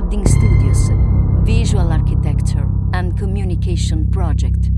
Harding Studios, Visual Architecture and Communication Project.